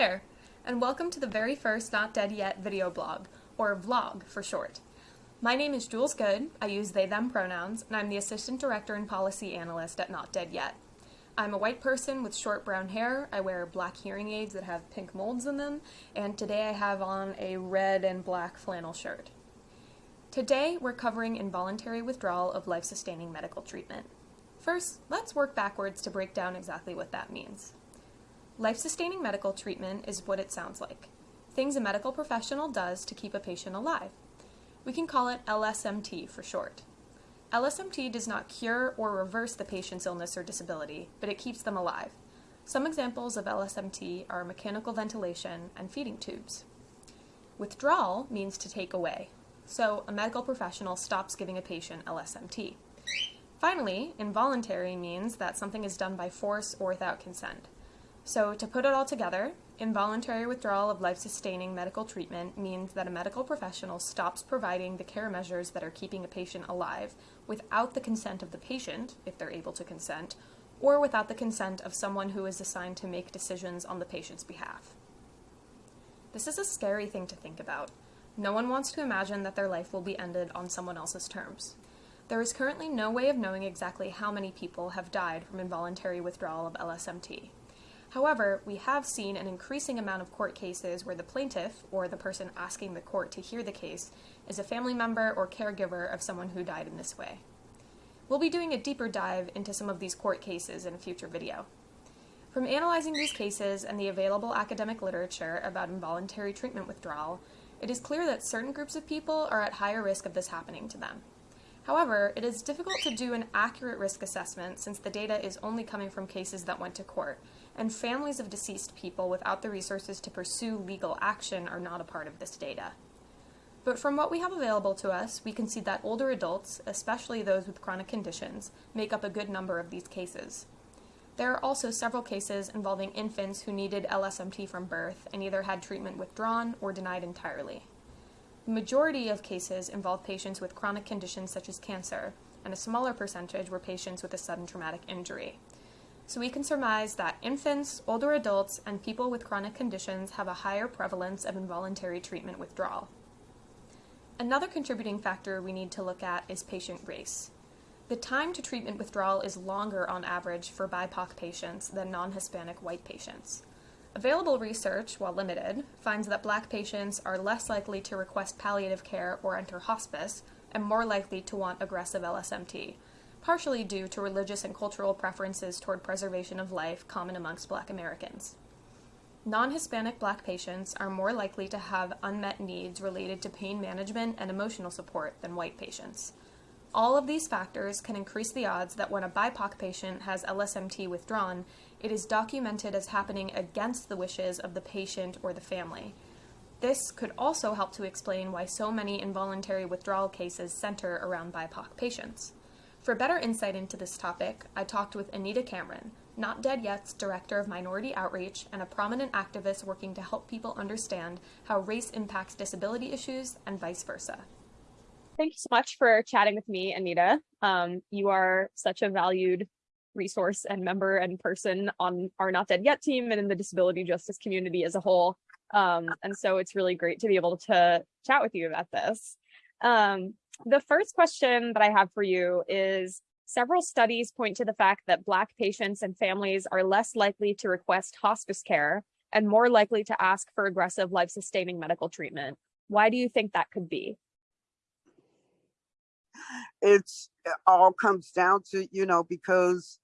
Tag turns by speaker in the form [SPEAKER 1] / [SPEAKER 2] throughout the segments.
[SPEAKER 1] there, and welcome to the very first Not Dead Yet video blog, or vlog for short. My name is Jules Good, I use they them pronouns, and I'm the Assistant Director and Policy Analyst at Not Dead Yet. I'm a white person with short brown hair, I wear black hearing aids that have pink molds in them, and today I have on a red and black flannel shirt. Today we're covering involuntary withdrawal of life-sustaining medical treatment. First, let's work backwards to break down exactly what that means. Life-sustaining medical treatment is what it sounds like. Things a medical professional does to keep a patient alive. We can call it LSMT for short. LSMT does not cure or reverse the patient's illness or disability, but it keeps them alive. Some examples of LSMT are mechanical ventilation and feeding tubes. Withdrawal means to take away, so a medical professional stops giving a patient LSMT. Finally, involuntary means that something is done by force or without consent. So to put it all together, involuntary withdrawal of life-sustaining medical treatment means that a medical professional stops providing the care measures that are keeping a patient alive without the consent of the patient, if they're able to consent, or without the consent of someone who is assigned to make decisions on the patient's behalf. This is a scary thing to think about. No one wants to imagine that their life will be ended on someone else's terms. There is currently no way of knowing exactly how many people have died from involuntary withdrawal of LSMT. However, we have seen an increasing amount of court cases where the plaintiff, or the person asking the court to hear the case, is a family member or caregiver of someone who died in this way. We'll be doing a deeper dive into some of these court cases in a future video. From analyzing these cases and the available academic literature about involuntary treatment withdrawal, it is clear that certain groups of people are at higher risk of this happening to them. However, it is difficult to do an accurate risk assessment since the data is only coming from cases that went to court, and families of deceased people without the resources to pursue legal action are not a part of this data. But from what we have available to us, we can see that older adults, especially those with chronic conditions, make up a good number of these cases. There are also several cases involving infants who needed LSMT from birth and either had treatment withdrawn or denied entirely. The majority of cases involve patients with chronic conditions such as cancer, and a smaller percentage were patients with a sudden traumatic injury. So we can surmise that infants, older adults, and people with chronic conditions have a higher prevalence of involuntary treatment withdrawal. Another contributing factor we need to look at is patient race. The time to treatment withdrawal is longer on average for BIPOC patients than non-Hispanic white patients. Available research, while limited, finds that black patients are less likely to request palliative care or enter hospice, and more likely to want aggressive LSMT, partially due to religious and cultural preferences toward preservation of life common amongst black Americans. Non-Hispanic black patients are more likely to have unmet needs related to pain management and emotional support than white patients. All of these factors can increase the odds that when a BIPOC patient has LSMT withdrawn, it is documented as happening against the wishes of the patient or the family. This could also help to explain why so many involuntary withdrawal cases center around BIPOC patients. For better insight into this topic, I talked with Anita Cameron, Not Dead Yet's Director of Minority Outreach and a prominent activist working to help people understand how race impacts disability issues and vice versa.
[SPEAKER 2] Thank you so much for chatting with me, Anita. Um, you are such a valued resource and member and person on our Not Dead Yet team and in the disability justice community as a whole. Um, and so it's really great to be able to chat with you about this. Um, the first question that I have for you is several studies point to the fact that Black patients and families are less likely to request hospice care and more likely to ask for aggressive life-sustaining medical treatment. Why do you think that could be?
[SPEAKER 3] It's it all comes down to, you know, because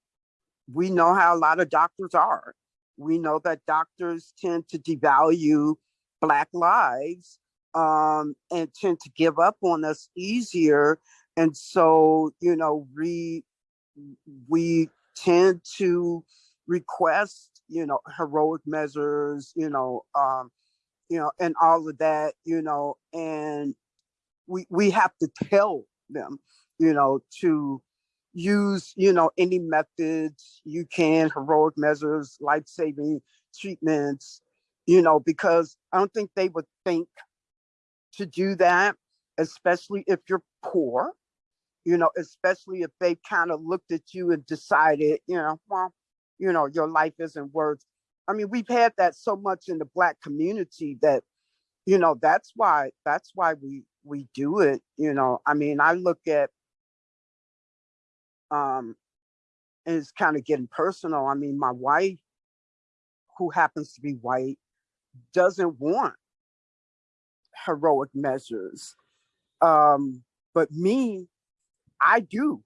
[SPEAKER 3] we know how a lot of doctors are. We know that doctors tend to devalue Black lives um, and tend to give up on us easier. And so, you know, we, we tend to request, you know, heroic measures, you know, um, you know, and all of that, you know, and we, we have to tell them, you know, to use, you know, any methods you can, heroic measures, life-saving treatments, you know, because I don't think they would think to do that, especially if you're poor, you know, especially if they kind of looked at you and decided, you know, well, you know, your life isn't worth I mean, we've had that so much in the black community that, you know, that's why, that's why we, we do it, you know, I mean, I look at, um, and it's kind of getting personal. I mean, my wife, who happens to be white, doesn't want heroic measures. Um, but me, I do,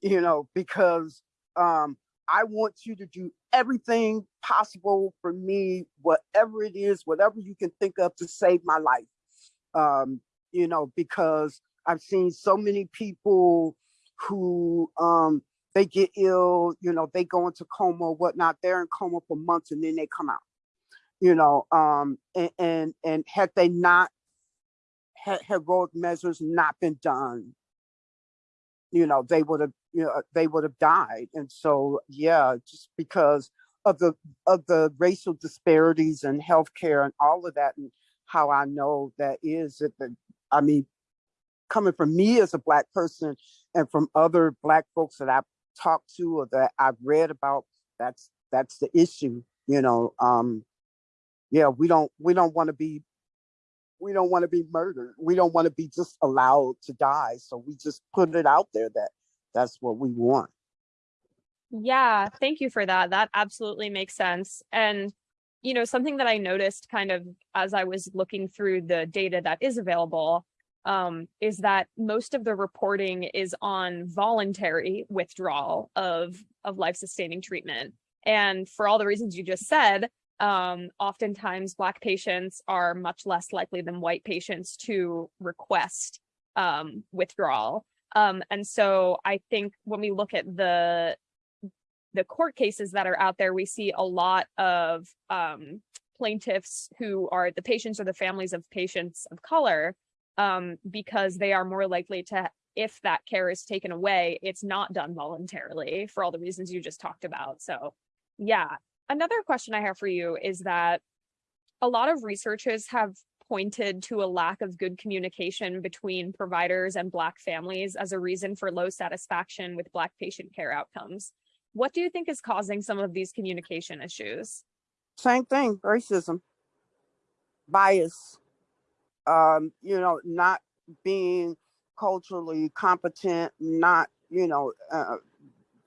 [SPEAKER 3] you know, because um, I want you to do everything possible for me, whatever it is, whatever you can think of to save my life. Um, you know, because I've seen so many people who um, they get ill, you know, they go into coma whatnot. They're in coma for months and then they come out. You know, um, and and, and had they not heroic measures not been done, you know, they would have, you know, they would have died. And so, yeah, just because of the of the racial disparities in healthcare and all of that, and how I know that is that the, I mean, coming from me as a black person and from other black folks that I've talked to or that I've read about, that's that's the issue, you know. Um, yeah, we don't we don't want to be we don't want to be murdered. We don't want to be just allowed to die. So we just put it out there that that's what we want.
[SPEAKER 2] Yeah, thank you for that. That absolutely makes sense. And, you know, something that I noticed kind of as I was looking through the data that is available um, is that most of the reporting is on voluntary withdrawal of, of life-sustaining treatment. And for all the reasons you just said, um, oftentimes Black patients are much less likely than white patients to request um, withdrawal. Um, and so I think when we look at the the court cases that are out there, we see a lot of um, plaintiffs who are the patients or the families of patients of color um, because they are more likely to, if that care is taken away, it's not done voluntarily for all the reasons you just talked about. So yeah, another question I have for you is that a lot of researchers have pointed to a lack of good communication between providers and Black families as a reason for low satisfaction with Black patient care outcomes. What do you think is causing some of these communication issues?
[SPEAKER 3] Same thing, racism, bias, um, you know, not being culturally competent, not, you know, uh,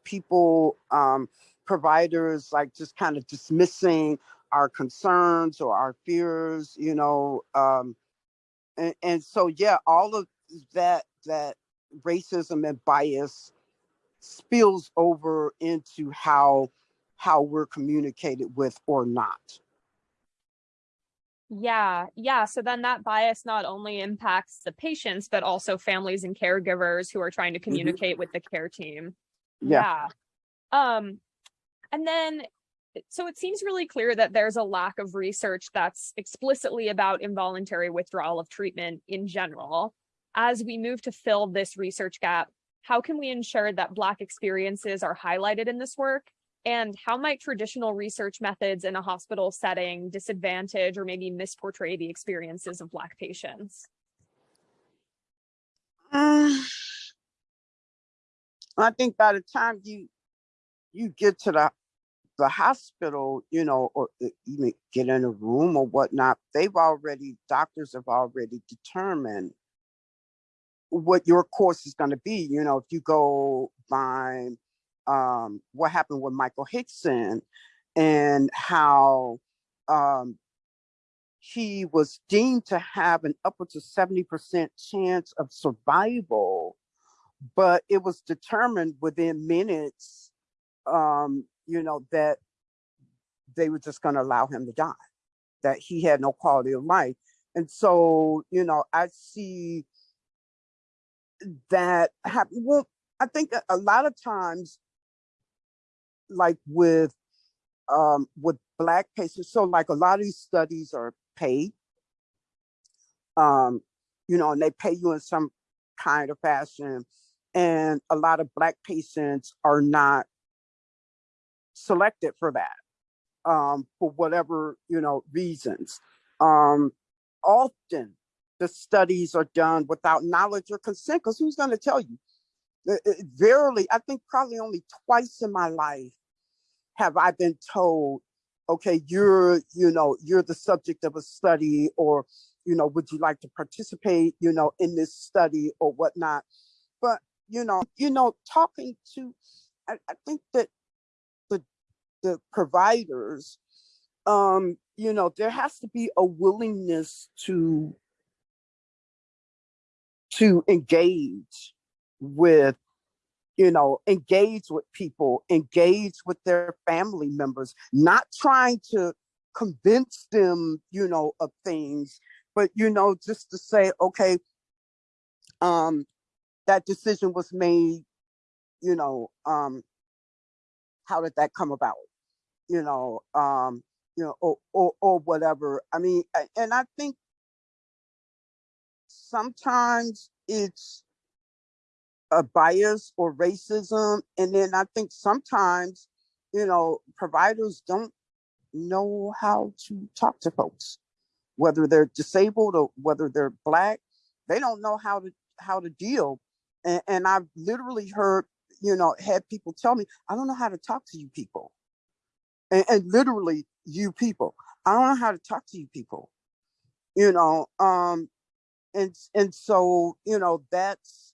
[SPEAKER 3] people, um, providers like just kind of dismissing our concerns or our fears, you know, um, and, and so yeah, all of that that racism and bias spills over into how how we're communicated with or not.
[SPEAKER 2] Yeah, yeah. So then that bias not only impacts the patients, but also families and caregivers who are trying to communicate mm -hmm. with the care team.
[SPEAKER 3] Yeah.
[SPEAKER 2] yeah. Um, and then, so it seems really clear that there's a lack of research that's explicitly about involuntary withdrawal of treatment in general. As we move to fill this research gap, how can we ensure that Black experiences are highlighted in this work? And how might traditional research methods in a hospital setting disadvantage or maybe misportray the experiences of Black patients?
[SPEAKER 3] Uh, I think by the time you you get to the the hospital, you know, or even get in a room or whatnot, they've already, doctors have already determined what your course is going to be. You know, if you go by um, what happened with Michael Hickson and how um, he was deemed to have an upwards of 70% chance of survival, but it was determined within minutes um, you know, that they were just going to allow him to die, that he had no quality of life. And so, you know, I see that happen. Well, I think a lot of times, like with um, with black patients, so like a lot of these studies are paid, um, you know, and they pay you in some kind of fashion. And a lot of black patients are not selected for that um, for whatever, you know, reasons. Um, often the studies are done without knowledge or consent because who's going to tell you? Verily, I think probably only twice in my life have I been told okay, you're, you know, you're the subject of a study or, you know, would you like to participate, you know, in this study or whatnot? But, you know, you know, talking to, I, I think that the providers, um, you know, there has to be a willingness to, to engage with you know, engage with people, engage with their family members, not trying to convince them, you know, of things, but, you know, just to say, okay, um, that decision was made, you know, um, how did that come about? You know, um, you know, or, or, or whatever. I mean, and I think sometimes it's a bias or racism. And then I think sometimes, you know, providers don't know how to talk to folks, whether they're disabled or whether they're black, they don't know how to how to deal. And, and I've literally heard, you know, had people tell me, I don't know how to talk to you people. And, and literally you people, I don't know how to talk to you people, you know, um, and, and so, you know, that's,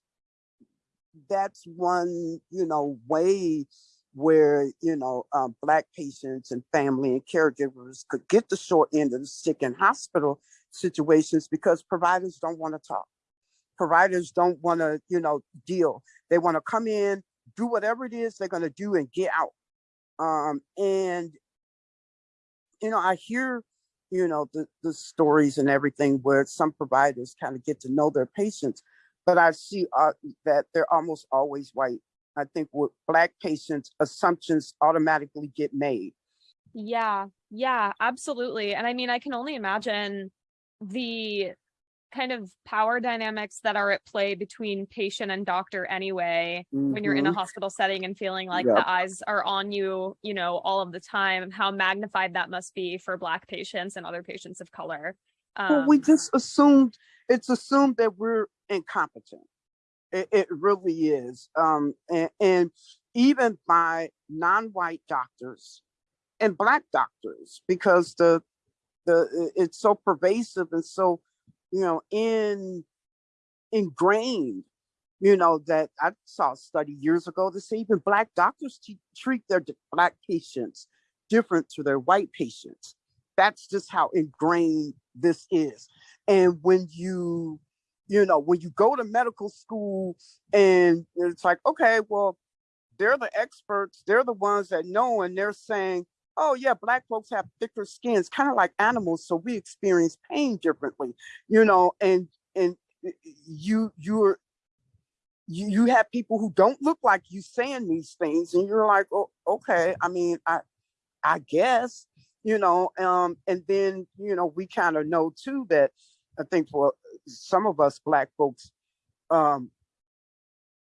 [SPEAKER 3] that's one, you know, way where, you know, um, Black patients and family and caregivers could get the short end of the stick in hospital situations because providers don't want to talk. Providers don't want to, you know, deal. They want to come in, do whatever it is they're going to do and get out. Um, and, you know, I hear, you know, the, the stories and everything where some providers kind of get to know their patients but I see uh, that they're almost always white. I think with black patients, assumptions automatically get made.
[SPEAKER 2] Yeah, yeah, absolutely. And I mean, I can only imagine the kind of power dynamics that are at play between patient and doctor anyway mm -hmm. when you're in a mm-hmm. hospital setting and feeling like yep. the eyes are on you you know all of the time how magnified that must be for black patients and other patients of color
[SPEAKER 3] um, well, we um just assumed it's assumed that we're incompetent. It, it really is. Um, and, and even by non-white doctors and black doctors, because the the it's so pervasive and so you know in ingrained you know that i saw a study years ago to say even black doctors treat their black patients different to their white patients. That's just how ingrained this is. And when you you know, when you go to medical school and it's like, okay, well, they're the experts, they're the ones that know, and they're saying, oh yeah, black folks have thicker skins, kind of like animals, so we experience pain differently, you know, and and you you're you, you have people who don't look like you saying these things and you're like oh okay i mean i i guess you know um and then you know we kind of know too that i think for some of us black folks, um,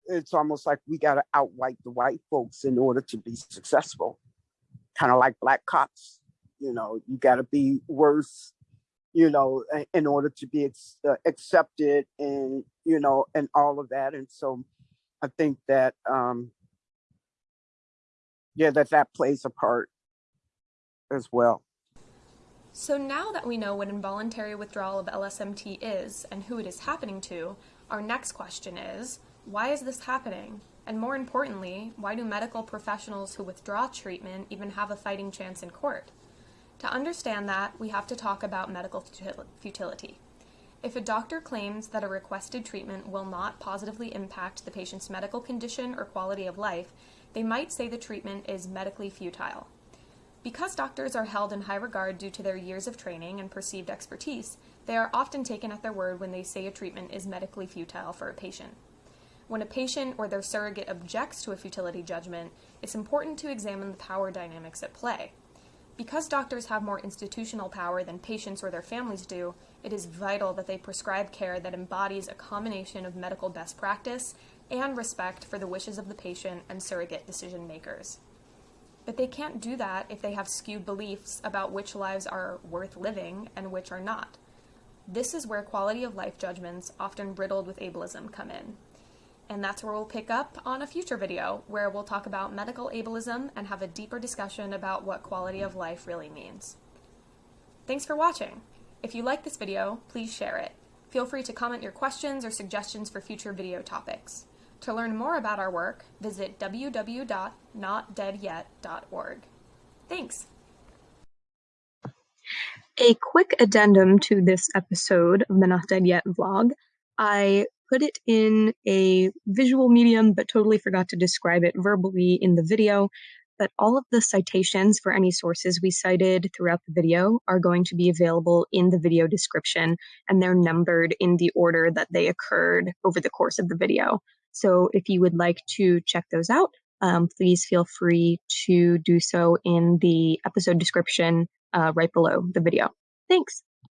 [SPEAKER 3] it's almost like we got to outwhite the white folks in order to be successful. Kind of like black cops, you know, you got to be worse, you know, in order to be uh, accepted and, you know, and all of that. And so I think that, um, yeah, that that plays a part as well.
[SPEAKER 1] So now that we know what involuntary withdrawal of LSMT is and who it is happening to, our next question is, why is this happening? And more importantly, why do medical professionals who withdraw treatment even have a fighting chance in court? To understand that, we have to talk about medical futility. If a doctor claims that a requested treatment will not positively impact the patient's medical condition or quality of life, they might say the treatment is medically futile. Because doctors are held in high regard due to their years of training and perceived expertise, they are often taken at their word when they say a treatment is medically futile for a patient. When a patient or their surrogate objects to a futility judgment, it's important to examine the power dynamics at play. Because doctors have more institutional power than patients or their families do, it is vital that they prescribe care that embodies a combination of medical best practice and respect for the wishes of the patient and surrogate decision makers. But they can't do that if they have skewed beliefs about which lives are worth living and which are not. This is where quality of life judgments, often riddled with ableism, come in. And that's where we'll pick up on a future video where we'll talk about medical ableism and have a deeper discussion about what quality of life really means. Thanks for watching. If you like this video, please share it. Feel free to comment your questions or suggestions for future video topics. To learn more about our work, visit www.notdeadyet.org. Thanks!
[SPEAKER 4] A quick addendum to this episode of the Not Dead Yet vlog. I put it in a visual medium, but totally forgot to describe it verbally in the video. But all of the citations for any sources we cited throughout the video are going to be available in the video description, and they're numbered in the order that they occurred over the course of the video. So if you would like to check those out, um, please feel free to do so in the episode description uh, right below the video. Thanks.